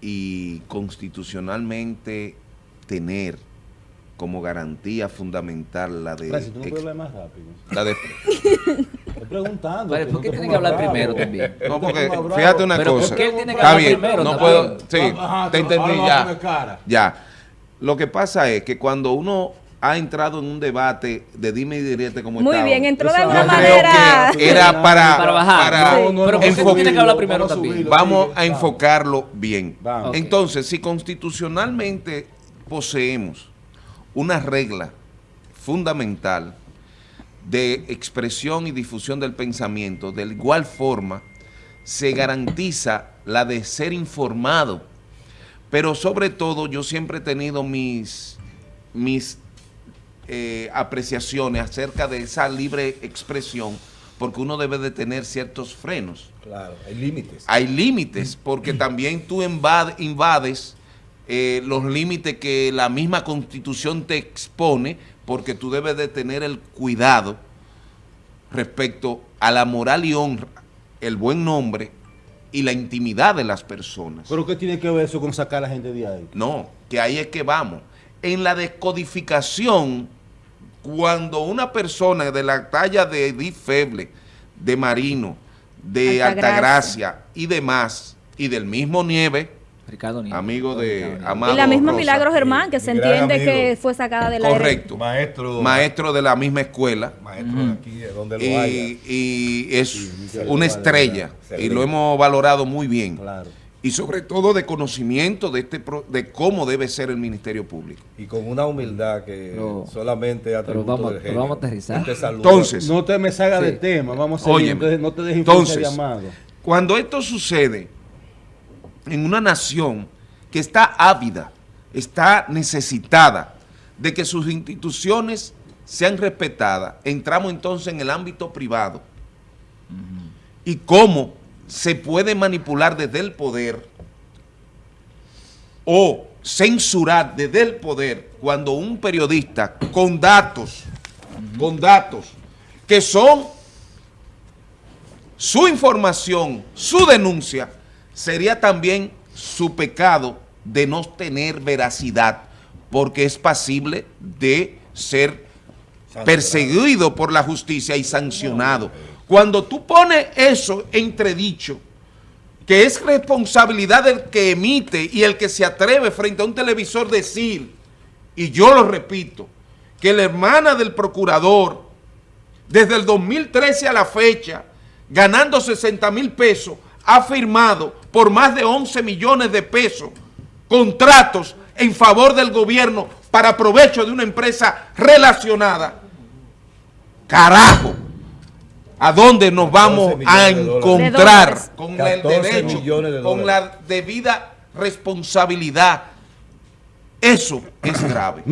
y constitucionalmente tener como garantía fundamental la de... Francis, ¿tú no puedes hablar más rápido? la de Estoy preguntando. Vale, ¿por no qué te tiene que hablar bravo. primero también? no, porque fíjate una Pero ¿por cosa. qué él tiene que Está hablar bien, primero no puedo... Sí, Ajá, te entendí ya. Ya. Lo que pasa es que cuando uno ha entrado en un debate de dime y direte como Muy bien, entró de alguna manera. era para, Para bajar. para. No, no, Pero no, ¿por qué vamos a tiene que hablar primero vamos a también? subirlo, Vamos a enfocarlo bien. Vamos. Entonces, si constitucionalmente poseemos una regla fundamental de expresión y difusión del pensamiento, de igual forma se garantiza la de ser informado. Pero sobre todo yo siempre he tenido mis, mis eh, apreciaciones acerca de esa libre expresión, porque uno debe de tener ciertos frenos Claro, hay límites. hay límites, porque también tú invade- invades eh, los límites que la misma constitución te expone, porque tú debes de tener el cuidado respecto a la moral y honra, el buen nombre y la intimidad de las personas. ¿Pero qué tiene que ver eso con sacar a la gente de ahí? No, que ahí es que vamos. En la descodificación, cuando una persona de la talla de Edith Feble, de Marino, de Altagracia. Altagracia y demás, y del mismo Nieve, Ricardo Nieves. amigo de Ricardo. Amado Y la misma Rosa, Milagros Germán, que se entiende amigo. que fue sacada de la correcto, Maestro. maestro de la misma escuela, Maestro de aquí, de donde lo haya. y, y es una estrella, y lo hemos valorado muy bien. Claro. Y sobre todo de conocimiento de, este pro- de cómo debe ser el Ministerio Público. Y con una humildad que Pero- solamente atributo vamos- del pero vamos a aterrizar. Te saluda. Entonces, No te me salgas Sí. del tema, vamos a seguir. Óyeme. Entonces, no te dejes Entonces, llamado. Cuando esto sucede en una nación que está ávida, está necesitada de que sus instituciones sean respetadas, entramos entonces en el ámbito privado. Y cómo se puede manipular desde el poder o censurar desde el poder cuando un periodista con datos, con datos que son su información, su denuncia, sería también su pecado de no tener veracidad, porque es pasible de ser perseguido por la justicia y sancionado. Cuando tú pones eso entredicho, que es responsabilidad del que emite y el que se atreve frente a un televisor decir, y yo lo repito, que la hermana del procurador, desde el 2013 a la fecha, ganando 60 mil pesos, ha firmado por más de 11 millones de pesos contratos en favor del gobierno para provecho de una empresa relacionada. Carajo, ¿a dónde nos vamos 14 a de encontrar con el 14 derecho, de con la debida responsabilidad? Eso es grave.